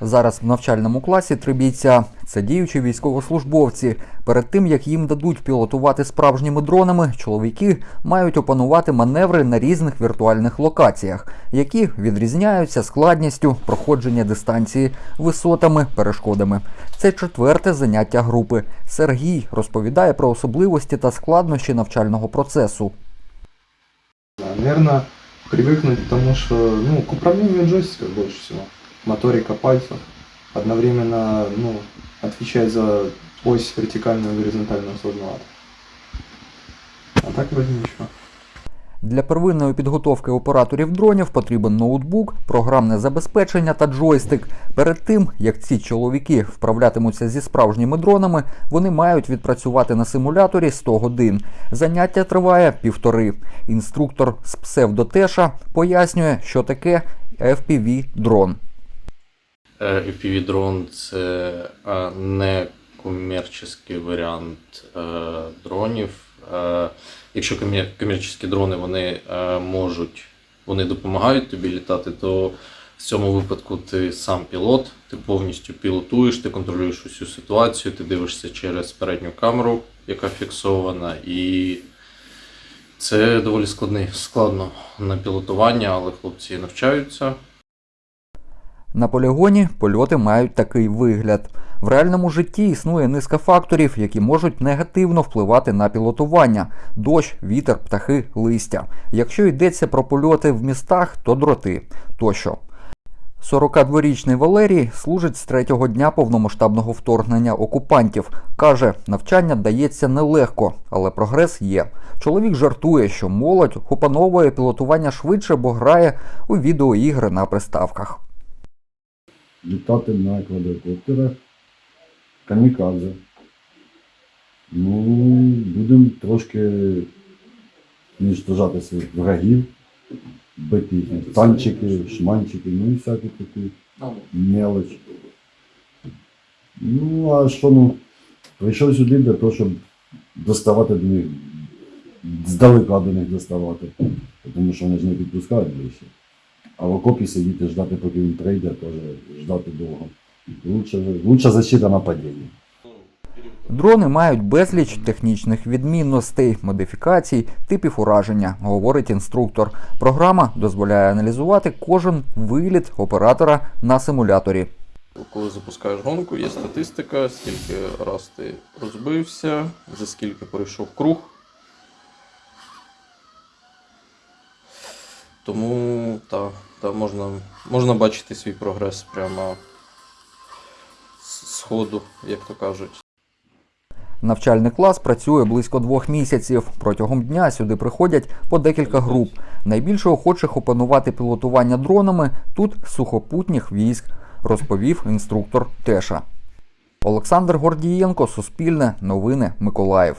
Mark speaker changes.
Speaker 1: Зараз в навчальному класі три бійця це діючі військовослужбовці. Перед тим як їм дадуть пілотувати справжніми дронами, чоловіки мають опанувати маневри на різних віртуальних локаціях, які відрізняються складністю проходження дистанції, висотами, перешкодами. Це четверте заняття групи. Сергій розповідає про особливості та складнощі навчального процесу.
Speaker 2: Наверное, привыкнуть к тому, что ну, к управлению джойстика больше всего. Моторика пальцев. Одновременно ну, отвечать за ось вертикальную и горизонтальную сознавать. А так вроде ничего.
Speaker 1: Для первинної підготовки операторів дронів потрібен ноутбук, програмне забезпечення та джойстик. Перед тим, як ці чоловіки вправлятимуться зі справжніми дронами, вони мають відпрацювати на симуляторі 100 годин. Заняття триває півтори. Інструктор з псевдотеша пояснює, що таке FPV-дрон.
Speaker 3: Е, FPV-дрон це е, не комерційний варіант е, дронів. Якщо комер- комерційні дрони вони е, можуть, вони допомагають тобі літати, то в цьому випадку ти сам пілот, ти повністю пілотуєш, ти контролюєш усю ситуацію, ти дивишся через передню камеру, яка фіксована, і це доволі складний, складно на пілотування, але хлопці навчаються.
Speaker 1: На полігоні польоти мають такий вигляд. В реальному житті існує низка факторів, які можуть негативно впливати на пілотування: дощ, вітер, птахи, листя. Якщо йдеться про польоти в містах, то дроти тощо. 42-річний Валерій служить з третього дня повномасштабного вторгнення окупантів. Каже, навчання дається нелегко, але прогрес є. Чоловік жартує, що молодь опановує пілотування швидше, бо грає у відеоігри на приставках.
Speaker 4: літати на квадрокоптерах, камікадзе. Ну, будемо трошки уничтожати своїх врагів, бити їхні танчики, шманчики, ну і всякі такі мелоч. Ну, а що ну, прийшов сюди для того, щоб доставати до них, здалека до них доставати, тому що вони ж не підпускають ближче. А в окопі сидіти, ждати, поки він прийде, теж ждати довго. Лучше, лучше защита нападіння.
Speaker 1: Дрони мають безліч технічних відмінностей, модифікацій, типів ураження, говорить інструктор. Програма дозволяє аналізувати кожен виліт оператора на симуляторі.
Speaker 3: Коли запускаєш гонку, є статистика, скільки раз ти розбився, за скільки пройшов круг. Тому та, та можна, можна бачити свій прогрес прямо сходу, як то кажуть.
Speaker 1: Навчальний клас працює близько двох місяців. Протягом дня сюди приходять по декілька груп. Найбільше охочих опанувати пілотування дронами тут сухопутніх військ, розповів інструктор Теша. Олександр Гордієнко, Суспільне, Новини, Миколаїв.